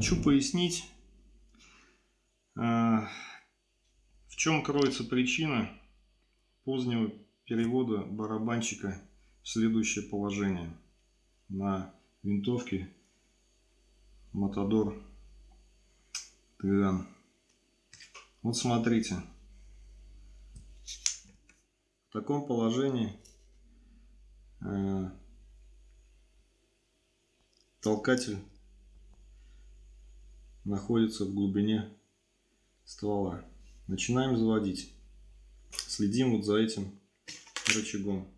Хочу пояснить, а, в чем кроется причина позднего перевода барабанщика в следующее положение на винтовке Matador Тыган. Вот смотрите. В таком положении э, толкатель находится в глубине ствола. Начинаем заводить. Следим вот за этим рычагом.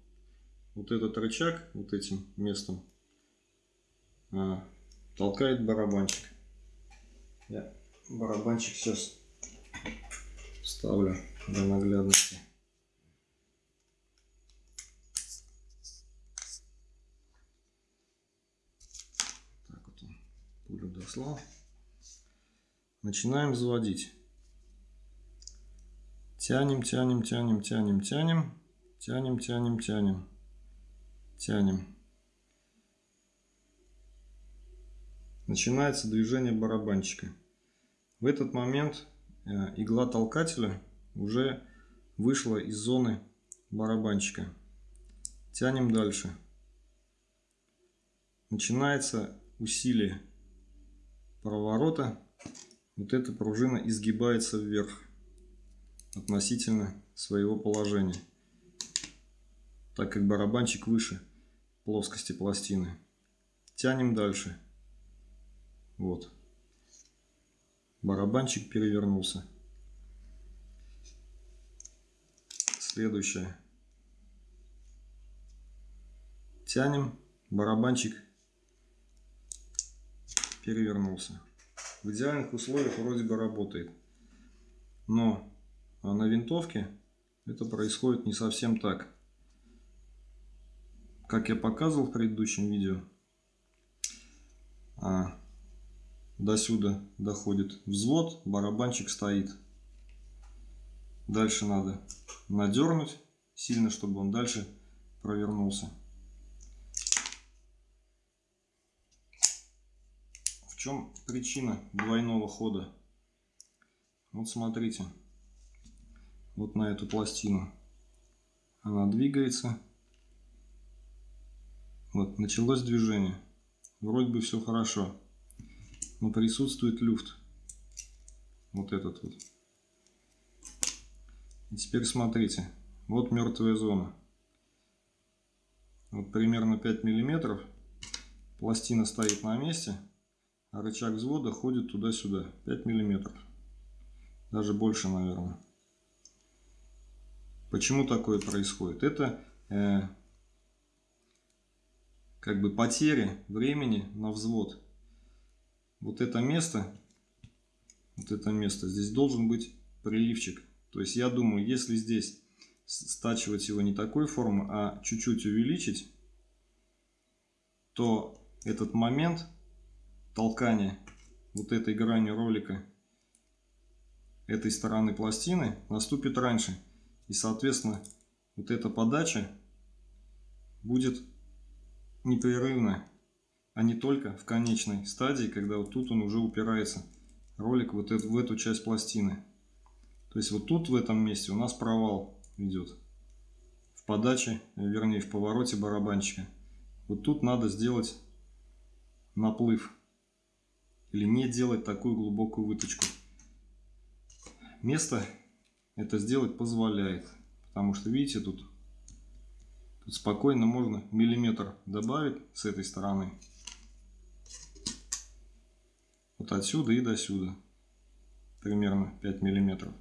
Вот этот рычаг, вот этим местом, а, толкает барабанчик. Я барабанчик сейчас ставлю для наглядности. Так вот он пулю дослал. Начинаем заводить. Тянем, тянем, тянем, тянем, тянем. Тянем, тянем, тянем. Тянем. Начинается движение барабанчика. В этот момент э, игла толкателя уже вышла из зоны барабанчика. Тянем дальше. Начинается усилие проворота вот эта пружина изгибается вверх относительно своего положения, так как барабанчик выше плоскости пластины. Тянем дальше. Вот. Барабанчик перевернулся. Следующее. Тянем. Барабанчик перевернулся в идеальных условиях вроде бы работает. Но а на винтовке это происходит не совсем так. Как я показывал в предыдущем видео, а, до сюда доходит взвод, барабанчик стоит. Дальше надо надернуть сильно, чтобы он дальше провернулся. Чем причина двойного хода? Вот смотрите. Вот на эту пластину. Она двигается. Вот, началось движение. Вроде бы все хорошо. Но присутствует люфт. Вот этот вот. И теперь смотрите. Вот мертвая зона. Вот примерно 5 миллиметров. Пластина стоит на месте рычаг взвода ходит туда-сюда 5 миллиметров. Даже больше наверное. Почему такое происходит? Это э, как бы потери времени на взвод. Вот это место вот это место здесь должен быть приливчик. То есть я думаю если здесь стачивать его не такой формы а чуть-чуть увеличить то этот момент толкание вот этой гранью ролика этой стороны пластины наступит раньше. И, соответственно, вот эта подача будет непрерывно, а не только в конечной стадии, когда вот тут он уже упирается, ролик вот эту, в эту часть пластины. То есть вот тут в этом месте у нас провал идет в подаче, вернее в повороте барабанчика. Вот тут надо сделать наплыв или не делать такую глубокую выточку. Место это сделать позволяет, потому что видите тут, тут спокойно можно миллиметр добавить с этой стороны. Вот отсюда и до сюда. Примерно 5 миллиметров.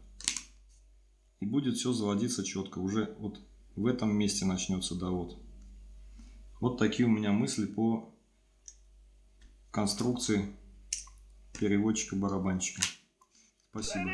И будет все заводиться четко. Уже вот в этом месте начнется довод. Вот такие у меня мысли по конструкции переводчика-барабанщика. Спасибо.